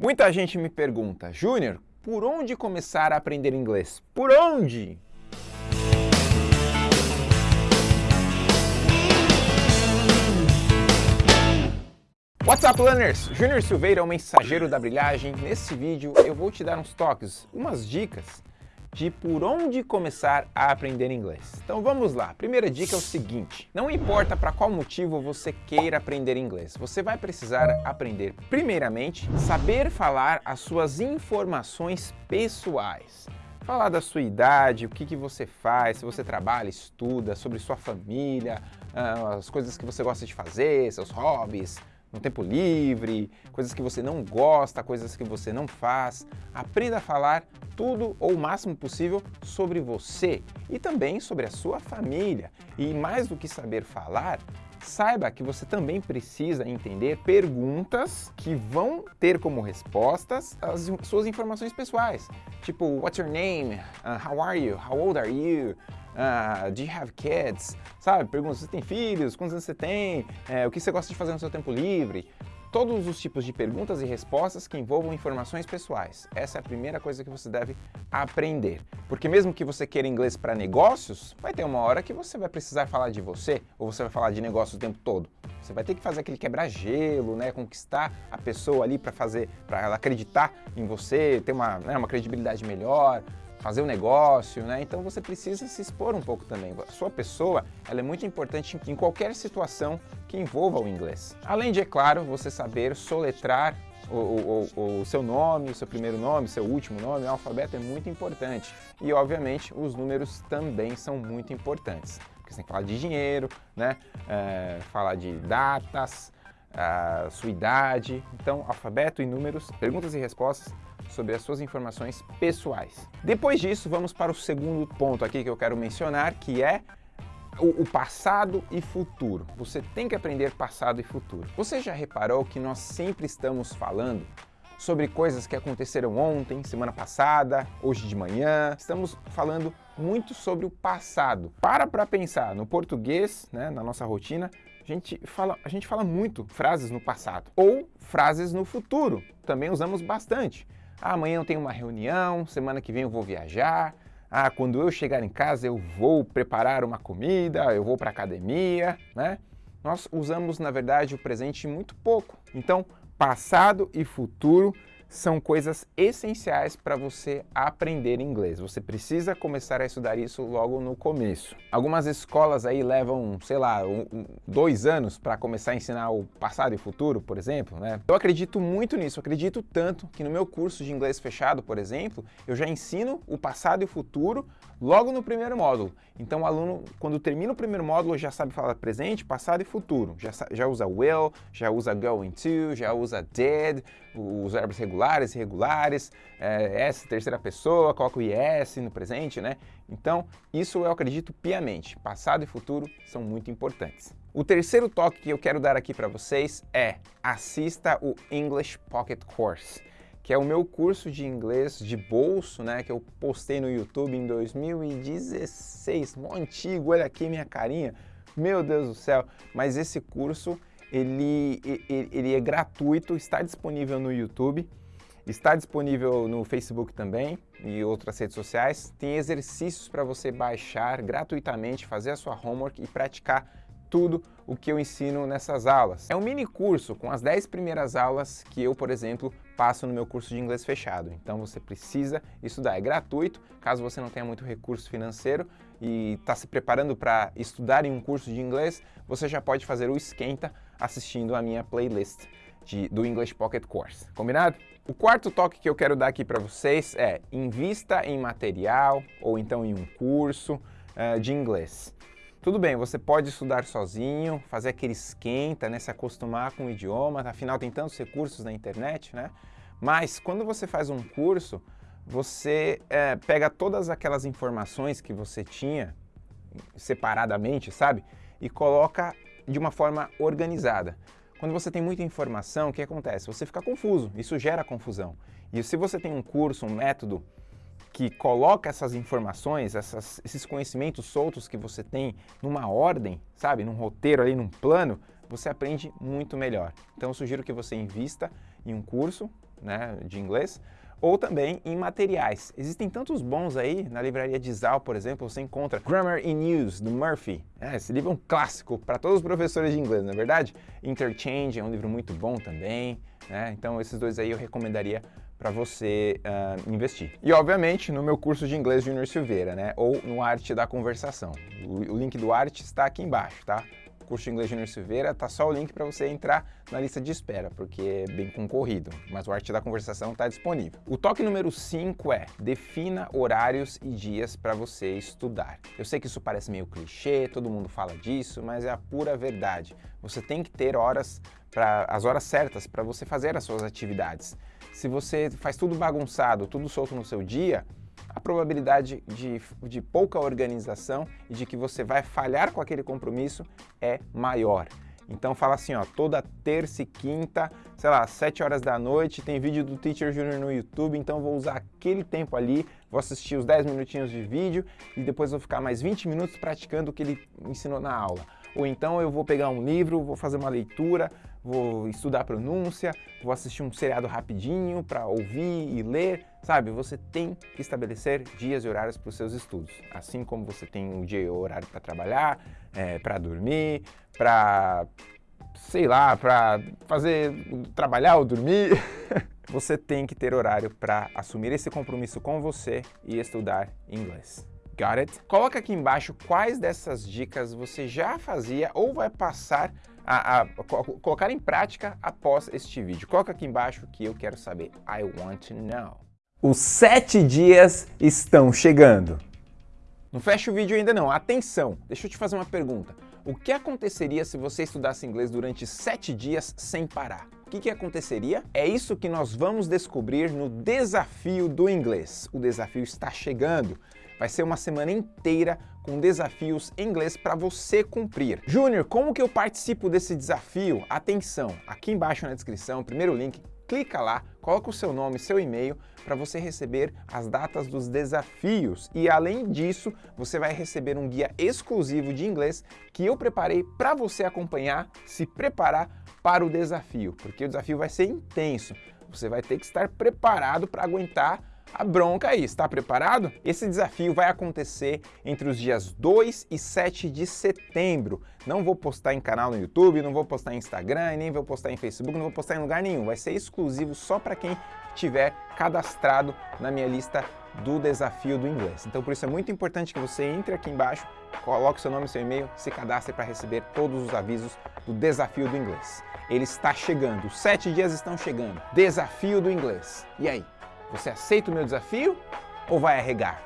Muita gente me pergunta, Júnior, por onde começar a aprender inglês? Por onde? What's up, learners? Júnior Silveira, o mensageiro da brilhagem. Nesse vídeo eu vou te dar uns toques, umas dicas de por onde começar a aprender inglês. Então vamos lá. Primeira dica é o seguinte: não importa para qual motivo você queira aprender inglês, você vai precisar aprender, primeiramente, saber falar as suas informações pessoais. Falar da sua idade, o que, que você faz, se você trabalha, estuda, sobre sua família, ah, as coisas que você gosta de fazer, seus hobbies, no tempo livre, coisas que você não gosta, coisas que você não faz. Aprenda a falar tudo ou o máximo possível sobre você e também sobre a sua família. E mais do que saber falar, saiba que você também precisa entender perguntas que vão ter como respostas as suas informações pessoais. Tipo, what's your name? Uh, how are you? How old are you? Uh, do you have kids? Sabe, pergunta, você tem filhos? Quantos anos você tem? É, o que você gosta de fazer no seu tempo livre? Todos os tipos de perguntas e respostas que envolvam informações pessoais. Essa é a primeira coisa que você deve aprender. Porque mesmo que você queira inglês para negócios, vai ter uma hora que você vai precisar falar de você, ou você vai falar de negócios o tempo todo. Você vai ter que fazer aquele quebra-gelo, né, conquistar a pessoa ali para fazer, para ela acreditar em você, ter uma, né, uma credibilidade melhor, fazer um negócio, né? Então você precisa se expor um pouco também. A sua pessoa, ela é muito importante em qualquer situação que envolva o inglês. Além de, é claro, você saber soletrar o, o, o, seu nome, o seu primeiro nome, seu último nome, o alfabeto é muito importante. E, obviamente, os números também são muito importantes. Porque você tem que falar de dinheiro, né? É, falar de datas, a sua idade. Então, alfabeto e números, perguntas e respostas sobre as suas informações pessoais. Depois disso, vamos para o segundo ponto aqui que eu quero mencionar, que é o, passado e futuro. Você tem que aprender passado e futuro. Você já reparou que nós sempre estamos falando sobre coisas que aconteceram ontem, semana passada, hoje de manhã. Estamos falando muito sobre o passado. Para para pensar, no português, né, na nossa rotina, a gente, fala, a gente fala muito frases no passado ou frases no futuro. Também usamos bastante. Ah, amanhã eu tenho uma reunião, semana que vem eu vou viajar. Ah, quando eu chegar em casa eu vou preparar uma comida, eu vou para academia, né? Nós usamos, na verdade, o presente muito pouco. Então, passado e futuro são coisas essenciais para você aprender inglês. Você precisa começar a estudar isso logo no começo. Algumas escolas aí levam, sei lá, um, dois anos para começar a ensinar o passado e futuro, por exemplo, né? Eu acredito muito nisso, acredito tanto que no meu curso de inglês fechado, por exemplo, eu já ensino o passado e o futuro logo no primeiro módulo. Então o aluno, quando termina o primeiro módulo, já sabe falar presente, passado e futuro. Já, já usa will, já usa going to, já usa did, os verbos regulares e irregulares, é, S, terceira pessoa, coloca o IS no presente, né? Então, isso eu acredito piamente. Passado e futuro são muito importantes. O terceiro toque que eu quero dar aqui para vocês é assista o English Pocket Course que é o meu curso de inglês de bolso, né, que eu postei no YouTube em 2016, mó antigo, olha aqui minha carinha, meu Deus do céu, mas esse curso, ele, ele, ele é gratuito, está disponível no YouTube, está disponível no Facebook também e outras redes sociais, tem exercícios para você baixar gratuitamente, fazer a sua homework e praticar tudo o que eu ensino nessas aulas. É um mini curso com as 10 primeiras aulas que eu, por exemplo, passo no meu curso de inglês fechado. Então você precisa estudar, é gratuito, caso você não tenha muito recurso financeiro e está se preparando para estudar em um curso de inglês, você já pode fazer o esquenta assistindo a minha playlist de, do English Pocket Course. Combinado? O quarto toque que eu quero dar aqui para vocês é invista em material ou então em um curso uh, de inglês. Tudo bem, você pode estudar sozinho, fazer aquele esquenta, né, se acostumar com o idioma, afinal tem tantos recursos na internet, né? Mas quando você faz um curso, você é, pega todas aquelas informações que você tinha separadamente, sabe? E coloca de uma forma organizada. Quando você tem muita informação, o que acontece? Você fica confuso, isso gera confusão. E se você tem um curso, um método que coloca essas informações, essas, esses conhecimentos soltos que você tem numa ordem, sabe, num roteiro ali, num plano, você aprende muito melhor. Então eu sugiro que você invista em um curso né, de inglês, ou também em materiais. Existem tantos bons aí, na livraria de Zal, por exemplo, você encontra Grammar in Use, do Murphy. É, esse livro é um clássico para todos os professores de inglês, não é verdade? Interchange é um livro muito bom também, né? Então esses dois aí eu recomendaria para você uh, investir. E obviamente no meu curso de inglês Junior Silveira, né? Ou no Arte da Conversação. O, o link do Arte está aqui embaixo, tá? Curso de inglês Júnior Silveira, tá só o link para você entrar na lista de espera, porque é bem concorrido, mas o Arte da Conversação está disponível. O toque número 5 é defina horários e dias para você estudar. Eu sei que isso parece meio clichê, todo mundo fala disso, mas é a pura verdade. Você tem que ter horas para as horas certas para você fazer as suas atividades. Se você faz tudo bagunçado, tudo solto no seu dia, probabilidade de, de pouca organização e de que você vai falhar com aquele compromisso é maior. Então fala assim, ó, toda terça e quinta, sei lá, 7 horas da noite, tem vídeo do Teacher Junior no YouTube, então vou usar aquele tempo ali, vou assistir os 10 minutinhos de vídeo e depois vou ficar mais 20 minutos praticando o que ele ensinou na aula. Ou então eu vou pegar um livro, vou fazer uma leitura, vou estudar pronúncia, vou assistir um seriado rapidinho para ouvir e ler, sabe? Você tem que estabelecer dias e horários para os seus estudos, assim como você tem um dia e horário para trabalhar, é, para dormir, para, sei lá, para fazer, trabalhar ou dormir. você tem que ter horário para assumir esse compromisso com você e estudar inglês. Got it? Coloca aqui embaixo quais dessas dicas você já fazia ou vai passar a, a, a, colocar em prática após este vídeo. Coloca aqui embaixo que eu quero saber. I want to know. Os sete dias estão chegando. Não fecha o vídeo ainda não. Atenção, deixa eu te fazer uma pergunta. O que aconteceria se você estudasse inglês durante sete dias sem parar? O que, que aconteceria? É isso que nós vamos descobrir no Desafio do Inglês. O desafio está chegando. Vai ser uma semana inteira com desafios em inglês para você cumprir. Júnior, como que eu participo desse desafio? Atenção, aqui embaixo na descrição, primeiro link, clica lá, coloca o seu nome, seu e-mail para você receber as datas dos desafios. E além disso, você vai receber um guia exclusivo de inglês que eu preparei para você acompanhar, se preparar para o desafio, porque o desafio vai ser intenso. Você vai ter que estar preparado para aguentar a bronca aí. Está preparado? Esse desafio vai acontecer entre os dias 2 e 7 de setembro. Não vou postar em canal no YouTube, não vou postar em Instagram, nem vou postar em Facebook, não vou postar em lugar nenhum. Vai ser exclusivo só para quem tiver cadastrado na minha lista do desafio do inglês. Então por isso é muito importante que você entre aqui embaixo, coloque seu nome e seu e-mail, se cadastre para receber todos os avisos do desafio do inglês. Ele está chegando, os sete dias estão chegando. Desafio do inglês. E aí? Você aceita o meu desafio ou vai arregar?